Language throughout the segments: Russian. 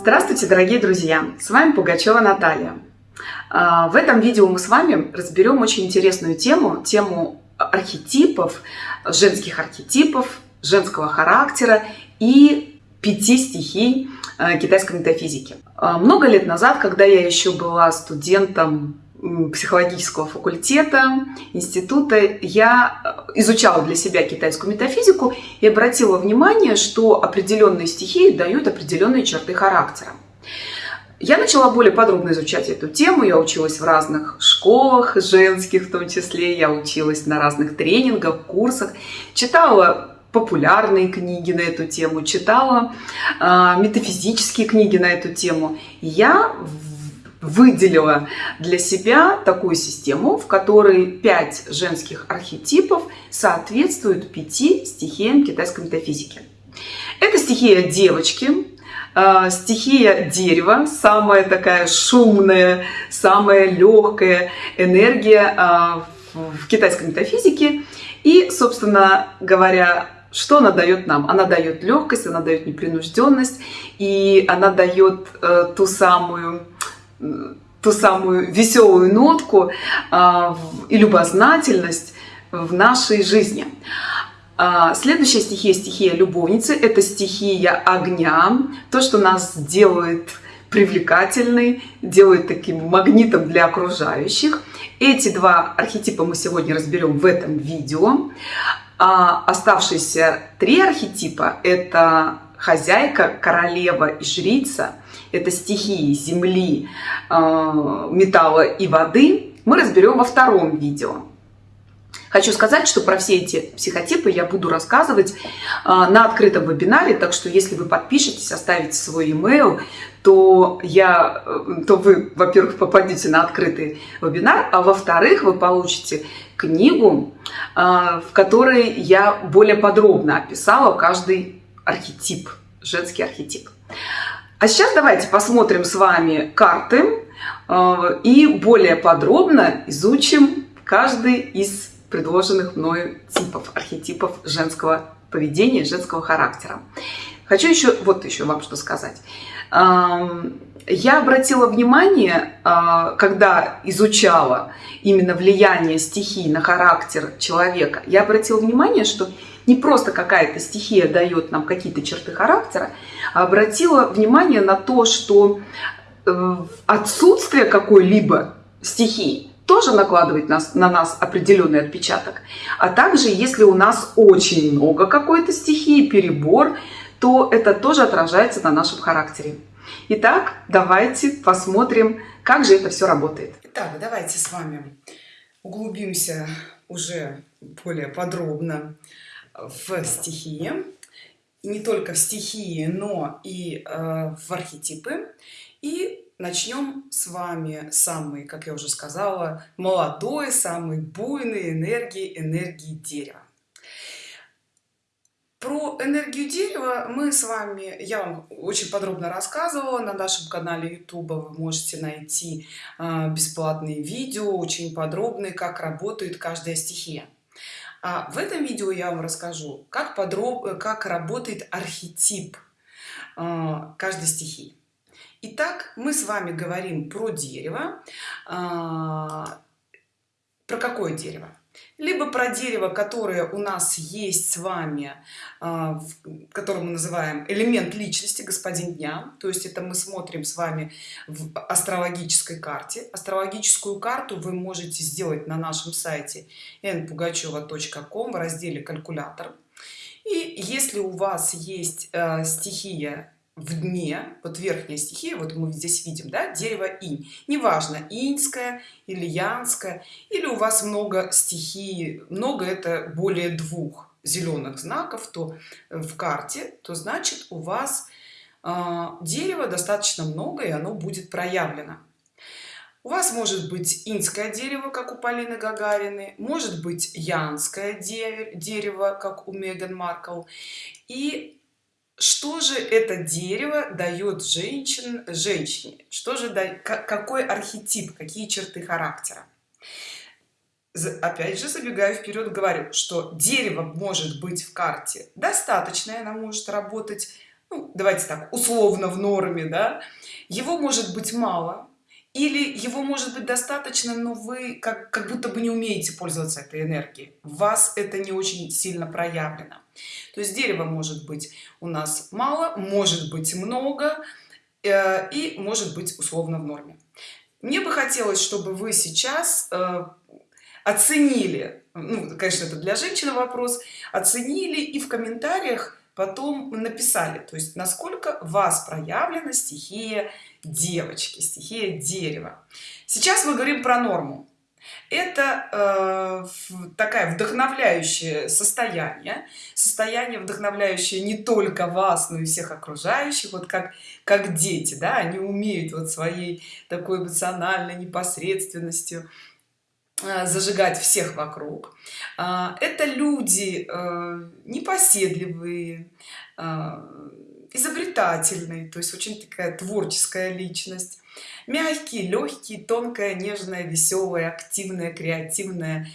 Здравствуйте, дорогие друзья! С вами Пугачева Наталья. А, в этом видео мы с вами разберем очень интересную тему, тему архетипов, женских архетипов, женского характера и пяти стихий а, китайской метафизики. А, много лет назад, когда я еще была студентом психологического факультета института. Я э, изучала для себя китайскую метафизику и обратила внимание что определенные стихии дают определенные черты характера. Я начала более подробно изучать эту тему. Я училась в разных школах женских в том числе. Я училась на разных тренингах курсах. Читала популярные книги на эту тему читала э, метафизические книги на эту тему. Я выделила для себя такую систему, в которой пять женских архетипов соответствуют пяти стихиям китайской метафизики. Это стихия девочки, э, стихия дерева, самая такая шумная, самая легкая энергия э, в китайской метафизике. И, собственно говоря, что она дает нам? Она дает легкость, она дает непринужденность, и она дает э, ту самую ту самую веселую нотку а, и любознательность в нашей жизни. А, следующая стихия, стихия любовницы, это стихия огня, то, что нас делает привлекательной, делает таким магнитом для окружающих. Эти два архетипа мы сегодня разберем в этом видео. А оставшиеся три архетипа – это хозяйка, королева и жрица – это стихии земли, э, металла и воды, мы разберем во втором видео. Хочу сказать, что про все эти психотипы я буду рассказывать э, на открытом вебинаре, так что если вы подпишетесь, оставите свой email, то, я, э, то вы, во-первых, попадете на открытый вебинар, а во-вторых, вы получите книгу, в которой я более подробно описала каждый архетип, женский архетип. А сейчас давайте посмотрим с вами карты э, и более подробно изучим каждый из предложенных мною типов, архетипов женского поведения, женского характера. Хочу еще вот еще вам что сказать. Эм, я обратила внимание, э, когда изучала именно влияние стихий на характер человека, я обратила внимание, что не просто какая-то стихия дает нам какие-то черты характера, а обратила внимание на то, что э, отсутствие какой-либо стихии тоже накладывает нас, на нас определенный отпечаток. А также, если у нас очень много какой-то стихии, перебор, то это тоже отражается на нашем характере. Итак, давайте посмотрим, как же это все работает. Итак, давайте с вами углубимся уже более подробно в стихии. И не только в стихии но и э, в архетипы. И начнем с вами самый как я уже сказала молодой самый буйный энергии энергии дерева. Про энергию дерева мы с вами я вам очень подробно рассказывала на нашем канале youtube вы можете найти э, бесплатные видео очень подробные как работает каждая стихия а в этом видео я вам расскажу как подробно как работает архетип а, каждой стихии. Итак, мы с вами говорим про дерево а, про какое дерево либо про дерево которое у нас есть с вами а, который мы называем элемент личности господин дня то есть это мы смотрим с вами в астрологической карте. Астрологическую карту вы можете сделать на нашем сайте npugacheva.com в разделе калькулятор и если у вас есть э, стихия в дне вот верхняя стихия вот мы здесь видим да дерево инь. Неважно иньская или янская или у вас много стихии много это более двух зеленых знаков то в карте то значит у вас э, дерева достаточно много и оно будет проявлено. У вас может быть инское дерево как у полины гагарины может быть янское дерево как у меган маркл. И что же это дерево дает женщин женщине? Что же дает какой архетип какие черты характера? Опять же забегаю вперед говорю что дерево может быть в карте достаточное она может работать ну, давайте так условно в норме да? Его может быть мало или его может быть достаточно но вы как, как будто бы не умеете пользоваться этой энергией. Вас это не очень сильно проявлено. То есть дерево может быть у нас мало может быть много э, и может быть условно в норме. Мне бы хотелось чтобы вы сейчас э, оценили ну, конечно это для женщины вопрос оценили и в комментариях потом написали то есть насколько вас проявлена стихия девочки стихия дерева. Сейчас мы говорим про норму. Это э, такая вдохновляющее состояние состояние вдохновляющее не только вас но и всех окружающих вот как как дети да они умеют вот своей такой эмоциональной непосредственностью зажигать всех вокруг. Э, это люди э, непоседливые изобретательный то есть очень такая творческая личность. Мягкий легкий тонкая нежная веселая активная креативная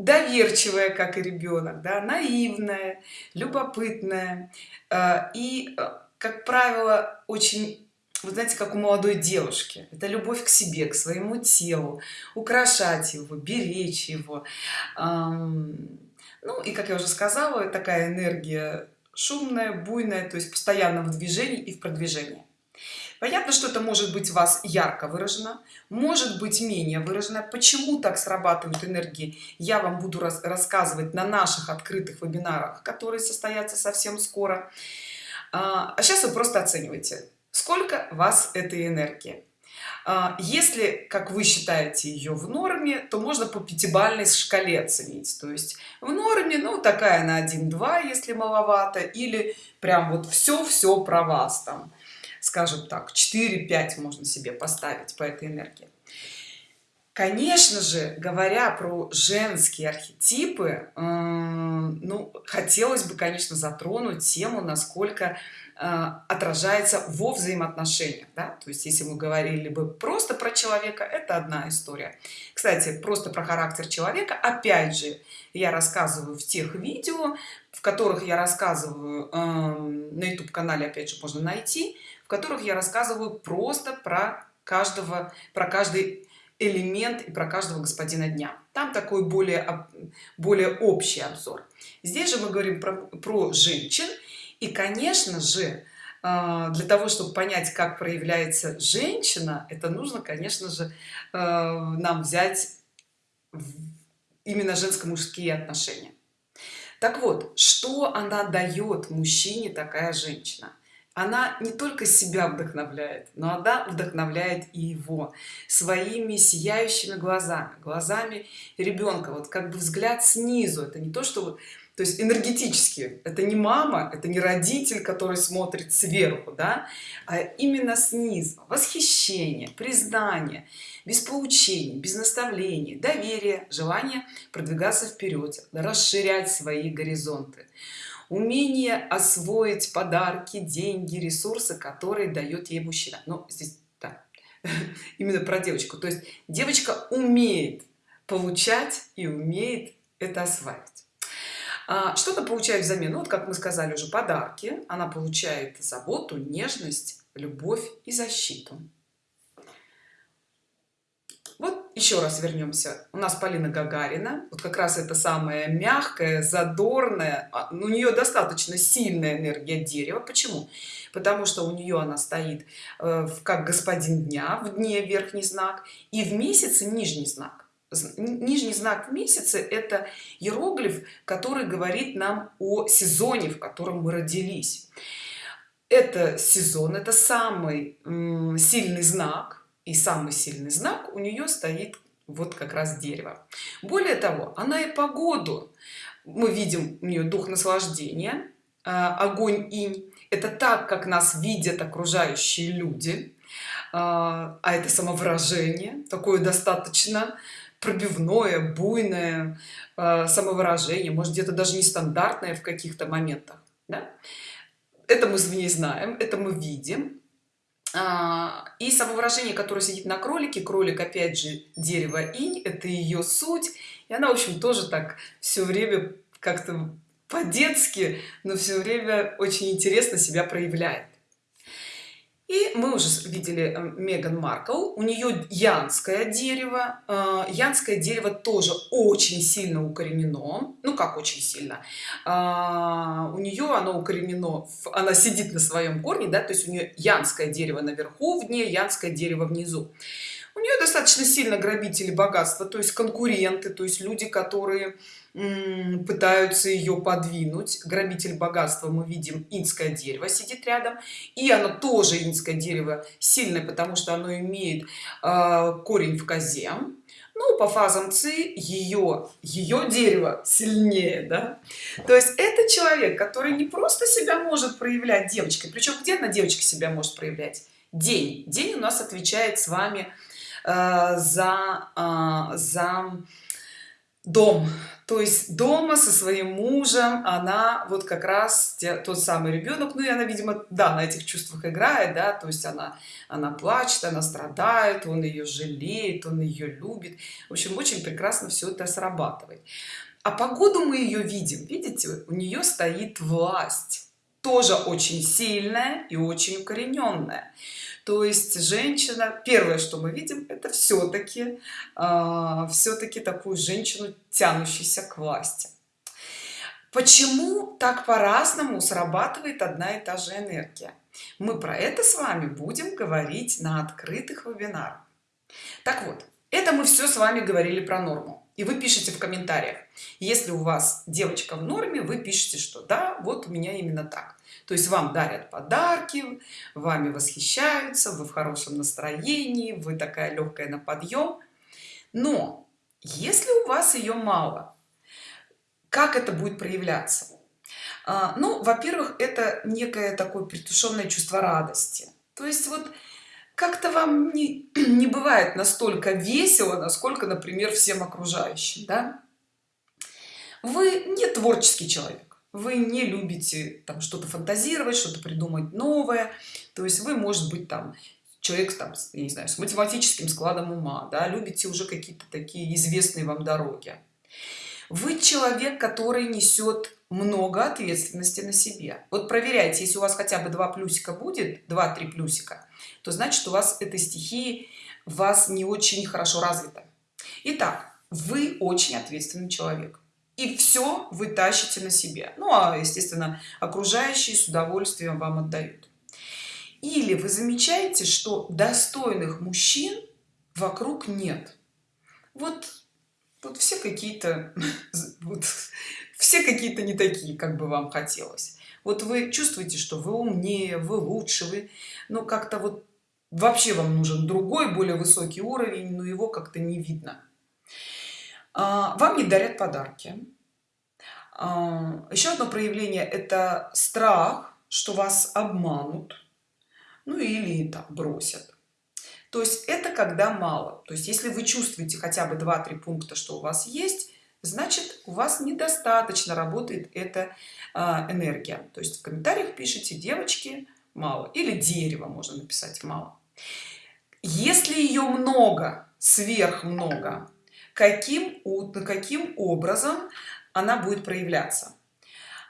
доверчивая как и ребенок да наивная любопытная. Э, и э, как правило очень вы знаете как у молодой девушки. Это любовь к себе к своему телу украшать его беречь его. Ну и как я уже сказала такая энергия шумная буйная то есть постоянно в движении и в продвижении. Понятно что это может быть у вас ярко выражено может быть менее выражено. Почему так срабатывают энергии я вам буду рас рассказывать на наших открытых вебинарах которые состоятся совсем скоро. А сейчас а вы просто оцениваете сколько вас этой энергии? А, если как вы считаете ее в норме то можно по пятибалльной шкале оценить. То есть в норме ну такая на 1-2 если маловато или прям вот все все про вас там. Скажем так 4-5 можно себе поставить по этой энергии. Конечно же говоря про женские архетипы ну хотелось бы конечно затронуть тему насколько Э, отражается во взаимоотношениях да? то есть если мы говорили бы просто про человека это одна история. Кстати просто про характер человека. Опять же я рассказываю в тех видео в которых я рассказываю э, на youtube канале опять же можно найти в которых я рассказываю просто про каждого про каждый элемент и про каждого господина дня. Там такой более более общий обзор. Здесь же мы говорим про, про женщин и конечно же а, для того чтобы понять как проявляется женщина это нужно конечно же а, нам взять именно женско-мужские отношения. Так вот что она дает мужчине такая женщина? Она не только себя вдохновляет но она вдохновляет и его своими сияющими глазами глазами ребенка вот как бы взгляд снизу это не то что то есть энергетически. Это не мама это не родитель который смотрит сверху да а именно снизу. Восхищение признание без поучений без наставлений доверие желание продвигаться вперед расширять свои горизонты. Умение освоить подарки деньги ресурсы которые дает ей мужчина. Ну здесь да, именно про девочку. То есть девочка умеет получать и умеет это осваивать что-то получает взамен. Ну, вот как мы сказали уже подарки. Она получает заботу нежность любовь и защиту. Вот еще раз вернемся. У нас полина гагарина. Вот как раз это самая мягкая задорная а, у нее достаточно сильная энергия дерева. Почему? Потому что у нее она стоит э, как господин дня в дне верхний знак и в месяце нижний знак нижний знак в месяце это иероглиф который говорит нам о сезоне в котором мы родились. Это сезон это самый сильный знак и самый сильный знак у нее стоит вот как раз дерево. Более того она и погоду мы видим у нее дух наслаждения а, огонь инь. Это так как нас видят окружающие люди а, а это самовыражение такое достаточно пробивное буйное э, самовыражение может где-то даже нестандартное в каких-то моментах да? это мы в ней знаем это мы видим. А, и самовыражение которое сидит на кролике кролик опять же дерево инь это ее суть. И она в общем тоже так все время как-то по-детски но все время очень интересно себя проявляет и мы уже видели э, Меган Маркл. У нее янское дерево. Э, янское дерево тоже очень сильно укоренено. Ну как очень сильно? А, у нее оно укоренено она сидит на своем корне да то есть у нее янское дерево наверху в дне янское дерево внизу. У нее достаточно сильно грабители богатства то есть конкуренты то есть люди которые пытаются ее подвинуть. Грабитель богатства мы видим инское дерево сидит рядом. И оно тоже инское дерево сильное потому что оно имеет э, корень в козе. Ну по фазам ци ее ее дерево сильнее да? то есть это человек который не просто себя может проявлять девочкой причем где на девочке себя может проявлять? День. День у нас отвечает с вами э, за э, за дом. То есть дома со своим мужем она вот как раз те, тот самый ребенок. Ну и она видимо да на этих чувствах играет да то есть она она плачет она страдает он ее жалеет он ее любит. В общем очень прекрасно все это срабатывает. А погоду мы ее видим. Видите у нее стоит власть тоже очень сильная и очень укорененная то есть женщина первое что мы видим это все-таки э, а, все-таки такую женщину тянущейся к власти. Почему так по-разному срабатывает одна и та же энергия? Мы про это с вами будем говорить на открытых вебинарах. Так вот это мы все с вами говорили про норму. И вы пишете в комментариях если у вас девочка в норме вы пишете что да вот у меня именно так то есть вам дарят подарки вами восхищаются вы в хорошем настроении вы такая легкая на подъем. Но если у вас ее мало как это будет проявляться? А, ну во-первых это некое такое притушенное чувство радости. То есть вот как-то вам не, не бывает настолько весело насколько например всем окружающим да? Вы не творческий человек. Вы не любите там что-то фантазировать что-то придумать новое. То есть вы может быть там человек там я не знаю с математическим складом ума да любите уже какие-то такие известные вам дороги. Вы человек который несет много ответственности на себе. Вот проверяйте если у вас хотя бы два плюсика будет 2-3 плюсика то значит у вас этой стихии вас не очень хорошо развита Итак, вы очень ответственный человек и все вы тащите на себе. Ну а естественно окружающие с удовольствием вам отдают. Или вы замечаете что достойных мужчин вокруг нет. Вот вот все какие-то вот, все какие-то не такие как бы вам хотелось. Вот вы чувствуете что вы умнее вы лучше вы ну как-то вот вообще вам нужен другой более высокий уровень но его как-то не видно вам не дарят подарки. А, еще одно проявление это страх что вас обманут ну или там бросят. То есть это когда мало. То есть если вы чувствуете хотя бы 2-3 пункта что у вас есть значит у вас недостаточно работает эта а, энергия. То есть в комментариях пишите девочки мало или дерево можно написать мало если ее много сверх много каким каким образом она будет проявляться.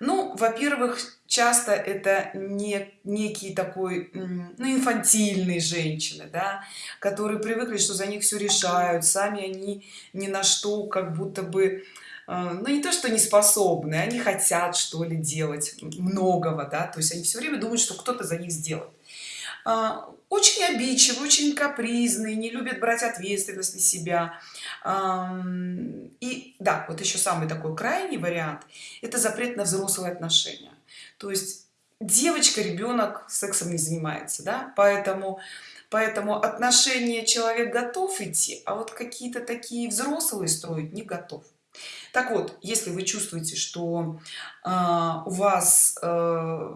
Ну во-первых часто это не некий такой ну, инфантильные женщины да которые привыкли что за них все решают сами они ни на что как будто бы э, ну не то что не способны они хотят что ли делать многого да то есть они все время думают что кто-то за них сделает очень обидчивые очень капризные не любят брать ответственность на себя. И да вот еще самый такой крайний вариант это запрет на взрослые отношения. То есть девочка ребенок сексом не занимается да поэтому поэтому отношения человек готов идти а вот какие-то такие взрослые строить не готов. Так вот если вы чувствуете что э, у вас э,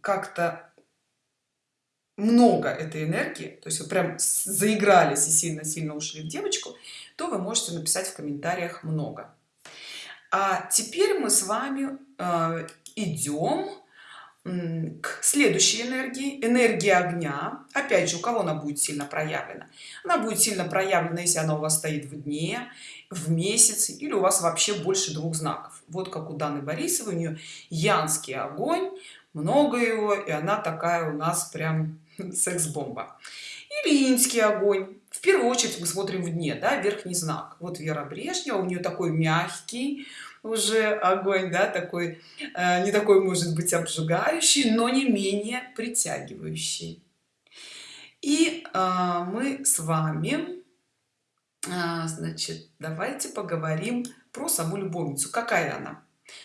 как-то много этой энергии то есть вы прям заигрались и сильно-сильно ушли в девочку то вы можете написать в комментариях много. А теперь мы с вами э, идем к следующей энергии. Энергия огня. Опять же у кого она будет сильно проявлена? Она будет сильно проявлена если она у вас стоит в дне в месяц или у вас вообще больше двух знаков. Вот как у даны борисовой у нее янский огонь много его и она такая у нас прям секс-бомба. Или инский огонь. В первую очередь мы смотрим в дне да верхний знак. Вот вера брежнева у нее такой мягкий уже огонь да такой э, не такой может быть обжигающий но не менее притягивающий. И э, мы с вами э, значит давайте поговорим про саму любовницу. Какая она?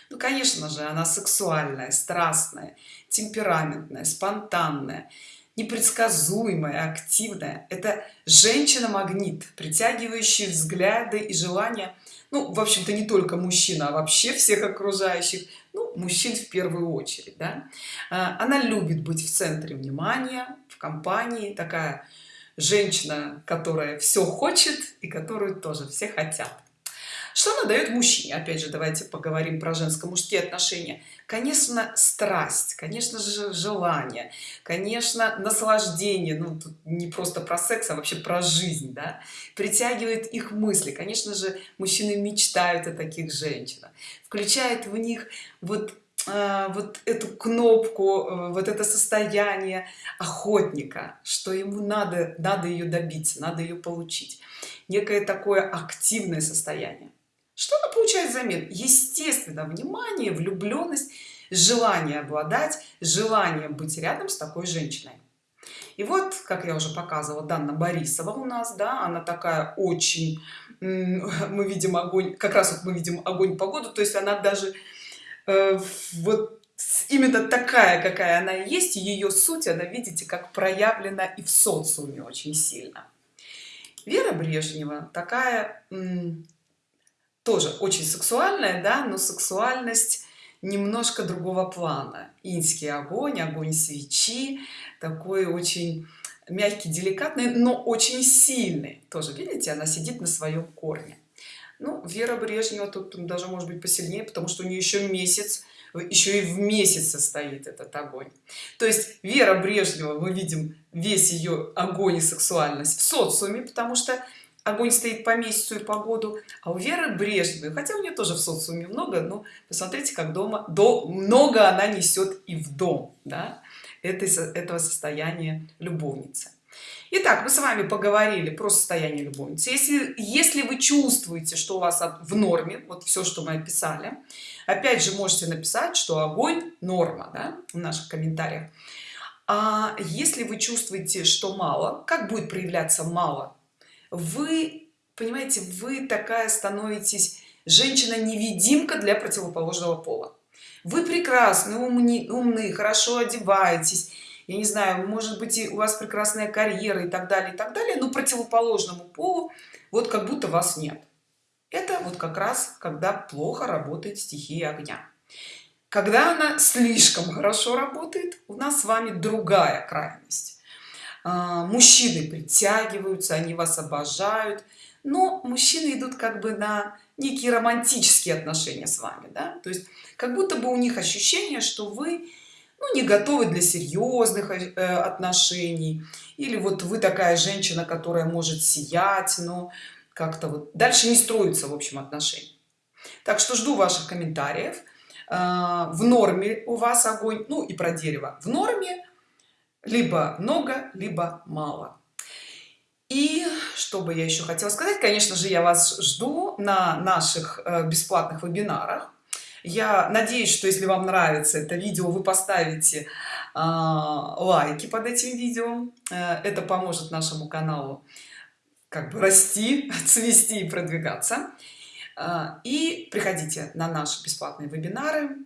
Ну конечно же она сексуальная страстная темпераментная спонтанная непредсказуемая активная это женщина магнит притягивающий взгляды и желания. Ну в общем-то не только мужчина а вообще всех окружающих. Ну, мужчин в первую очередь да? А, она любит быть в центре внимания в компании. Такая женщина которая все хочет и которую тоже все хотят что она дает мужчине? Опять же давайте поговорим про женско-мужские отношения. Конечно страсть конечно же желание конечно наслаждение. Ну тут не просто про секс а вообще про жизнь да? Притягивает их мысли. Конечно же мужчины мечтают о таких женщинах. Включает в них вот а, вот эту кнопку э, вот это состояние охотника что ему надо надо ее добиться надо ее получить. Некое такое активное состояние что она получает взамен? Естественно внимание влюбленность желание обладать желание быть рядом с такой женщиной. И вот как я уже показывала Данна Борисова у нас да она такая очень мы видим огонь как раз вот мы видим огонь погоду то есть она даже э, вот именно такая какая она есть ее суть она видите как проявлена и в социуме очень сильно. Вера Брежнева такая тоже очень сексуальная да но сексуальность немножко другого плана. Инский огонь огонь свечи такой очень мягкий деликатный но очень сильный. Тоже видите она сидит на своем корне. Ну вера брежнева тут даже может быть посильнее потому что у нее еще месяц еще и в месяце стоит этот огонь. То есть вера брежнева мы видим весь ее огонь и сексуальность в социуме потому что огонь стоит по месяцу и по году а у веры брежневой хотя у нее тоже в социуме много но посмотрите как дома до много она несет и в дом да этой этого состояния любовницы Итак, мы с вами поговорили про состояние любовницы. Если, если вы чувствуете, что у вас в норме, вот все, что мы описали, опять же можете написать, что огонь норма да, в наших комментариях. А если вы чувствуете, что мало, как будет проявляться мало? Вы понимаете вы такая становитесь женщина-невидимка для противоположного пола. Вы прекрасны умни, умные хорошо одеваетесь я не знаю может быть и у вас прекрасная карьера и так далее и так далее но противоположному полу вот как будто вас нет. Это вот как раз когда плохо работает стихия огня. Когда она слишком хорошо работает у нас с вами другая крайность мужчины притягиваются они вас обожают но мужчины идут как бы на некие романтические отношения с вами да? то есть как будто бы у них ощущение что вы ну, не готовы для серьезных э, отношений или вот вы такая женщина которая может сиять но как-то вот дальше не строится в общем отношений так что жду ваших комментариев. А, в норме у вас огонь ну и про дерево. В норме либо много либо мало. И что бы я еще хотела сказать? Конечно же я вас жду на наших э, бесплатных вебинарах. Я надеюсь что если вам нравится это видео вы поставите а, лайки под этим видео. Э, это поможет нашему каналу как бы расти цвести и продвигаться. А, и приходите на наши бесплатные вебинары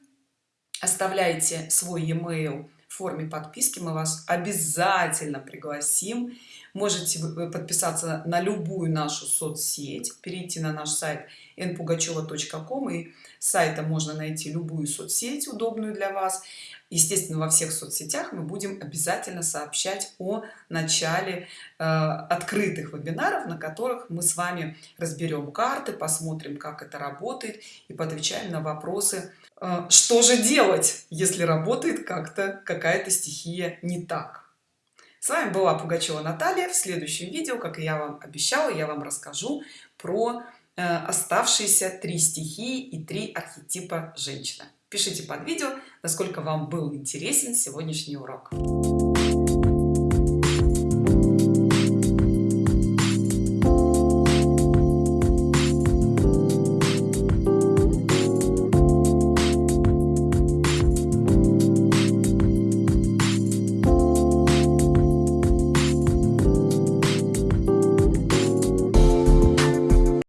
оставляйте свой e-mail в форме подписки мы вас обязательно пригласим. Можете подписаться на любую нашу соцсеть перейти на наш сайт npugacheva.com и сайта можно найти любую соцсеть удобную для вас. Естественно во всех соцсетях мы будем обязательно сообщать о начале э, открытых вебинаров на которых мы с вами разберем карты посмотрим как это работает и поотвечаем на вопросы что же делать если работает как-то какая-то стихия не так? С вами была пугачева наталья. В следующем видео как я вам обещала я вам расскажу про э, оставшиеся три стихии и три архетипа женщины. Пишите под видео насколько вам был интересен сегодняшний урок